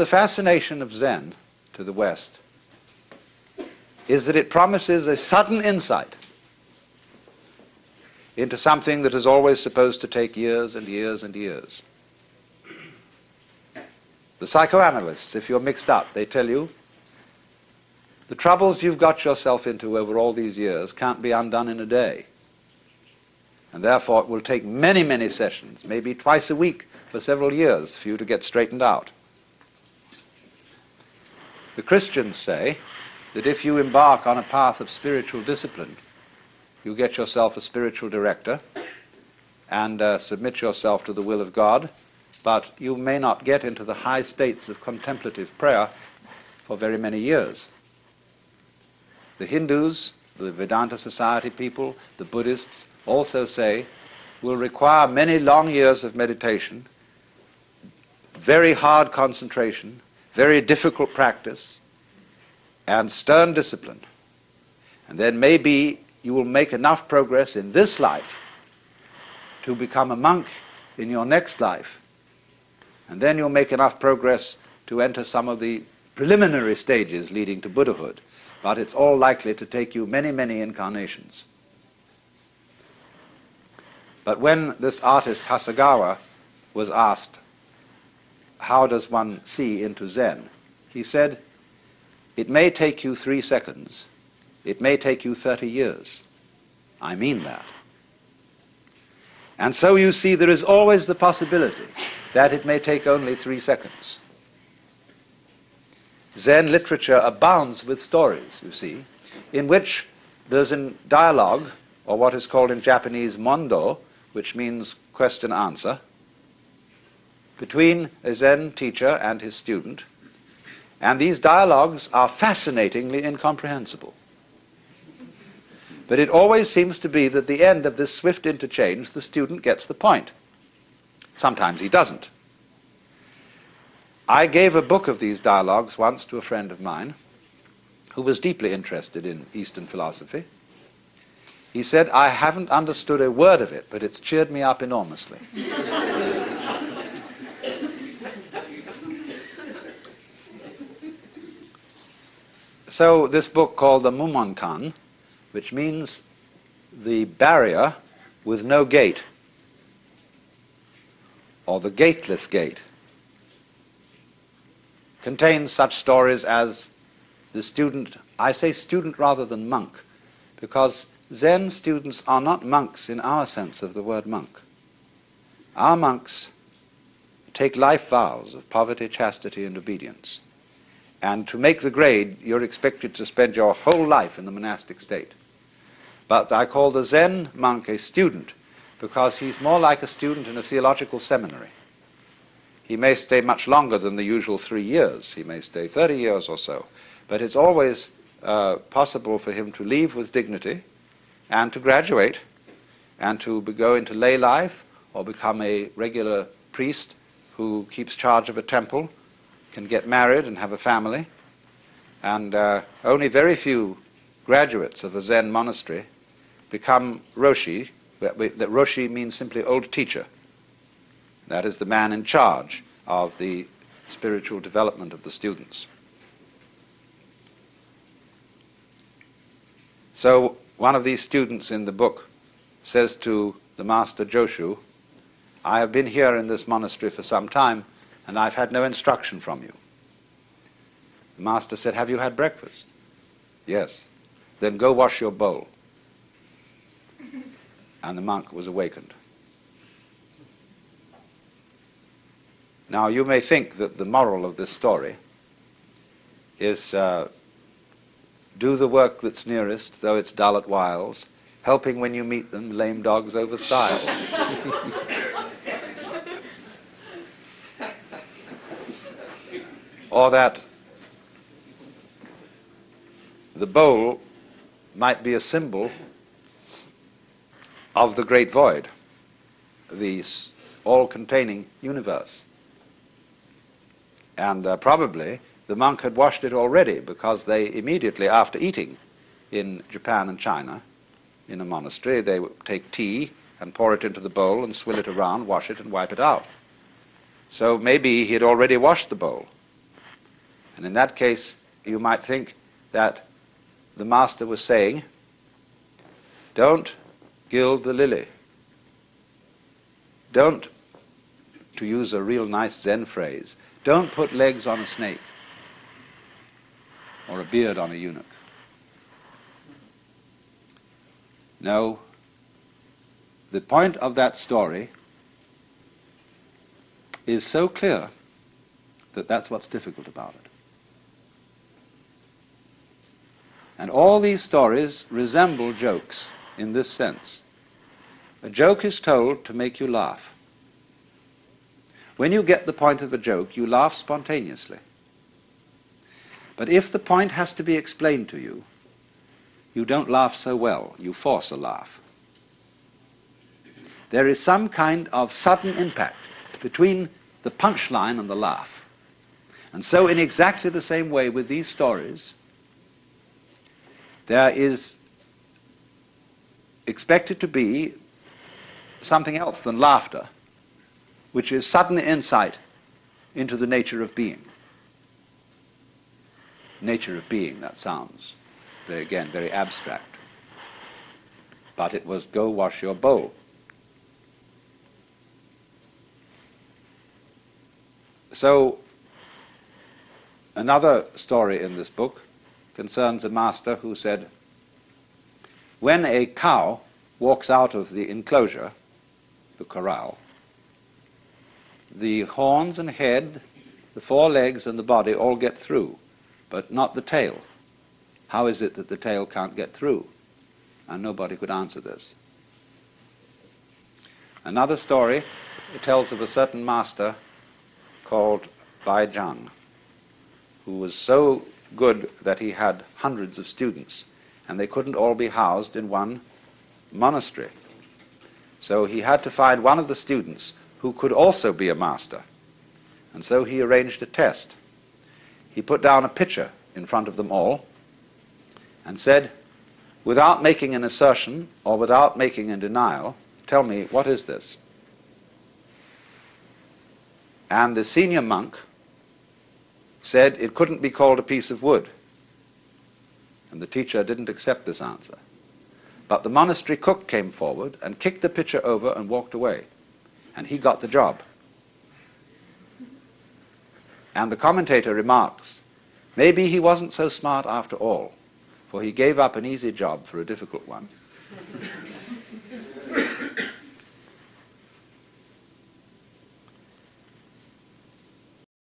The fascination of Zen to the West is that it promises a sudden insight into something that is always supposed to take years and years and years. The psychoanalysts, if you're mixed up, they tell you the troubles you've got yourself into over all these years can't be undone in a day. And therefore it will take many, many sessions, maybe twice a week for several years for you to get straightened out. The Christians say that if you embark on a path of spiritual discipline, you get yourself a spiritual director and uh, submit yourself to the will of God, but you may not get into the high states of contemplative prayer for very many years. The Hindus, the Vedanta Society people, the Buddhists also say will require many long years of meditation, very hard concentration, very difficult practice, and stern discipline. And then maybe you will make enough progress in this life to become a monk in your next life. And then you'll make enough progress to enter some of the preliminary stages leading to Buddhahood. But it's all likely to take you many, many incarnations. But when this artist Hasegawa was asked, how does one see into Zen? He said, it may take you three seconds, it may take you 30 years. I mean that. And so you see there is always the possibility that it may take only three seconds. Zen literature abounds with stories, you see, in which there's a dialogue, or what is called in Japanese mondo, which means question answer, between a Zen teacher and his student. And these dialogues are fascinatingly incomprehensible. But it always seems to be that at the end of this swift interchange, the student gets the point. Sometimes he doesn't. I gave a book of these dialogues once to a friend of mine who was deeply interested in Eastern philosophy. He said, I haven't understood a word of it, but it's cheered me up enormously. so this book called the Mumonkan which means the barrier with no gate, or the gateless gate, contains such stories as the student, I say student rather than monk, because Zen students are not monks in our sense of the word monk. Our monks take life vows of poverty, chastity, and obedience. And to make the grade, you're expected to spend your whole life in the monastic state. But I call the Zen monk a student because he's more like a student in a theological seminary. He may stay much longer than the usual three years. He may stay 30 years or so. But it's always uh, possible for him to leave with dignity and to graduate and to go into lay life or become a regular priest who keeps charge of a temple, can get married and have a family. And uh, only very few graduates of a Zen monastery become Roshi. That, Roshi means simply old teacher. That is the man in charge of the spiritual development of the students. So one of these students in the book says to the master Joshu, I have been here in this monastery for some time and I've had no instruction from you. The master said, Have you had breakfast? Yes. Then go wash your bowl and the monk was awakened. Now, you may think that the moral of this story is uh, do the work that's nearest, though it's dull at whiles, helping when you meet them, lame dogs over stiles. or that the bowl might be a symbol of the great void, the all-containing universe. And uh, probably the monk had washed it already because they immediately after eating in Japan and China, in a monastery, they would take tea and pour it into the bowl and swill it around, wash it and wipe it out. So maybe he had already washed the bowl. And in that case, you might think that the master was saying, don't gild the lily. Don't, to use a real nice Zen phrase, don't put legs on a snake or a beard on a eunuch. No, the point of that story is so clear that that's what's difficult about it. And all these stories resemble jokes in this sense. A joke is told to make you laugh. When you get the point of a joke, you laugh spontaneously. But if the point has to be explained to you, you don't laugh so well. You force a laugh. There is some kind of sudden impact between the punchline and the laugh. And so in exactly the same way with these stories, there is expected to be something else than laughter, which is sudden insight into the nature of being. Nature of being, that sounds, very, again, very abstract. But it was go wash your bowl. So, another story in this book concerns a master who said, when a cow walks out of the enclosure, the corral, the horns and head, the four legs and the body all get through, but not the tail. How is it that the tail can't get through? And nobody could answer this. Another story tells of a certain master called Bai Zhang, who was so good that he had hundreds of students, and they couldn't all be housed in one monastery. So he had to find one of the students who could also be a master. And so he arranged a test. He put down a pitcher in front of them all and said, without making an assertion or without making a denial, tell me, what is this? And the senior monk said it couldn't be called a piece of wood. And the teacher didn't accept this answer. But the monastery cook came forward and kicked the pitcher over and walked away. And he got the job. And the commentator remarks, maybe he wasn't so smart after all, for he gave up an easy job for a difficult one.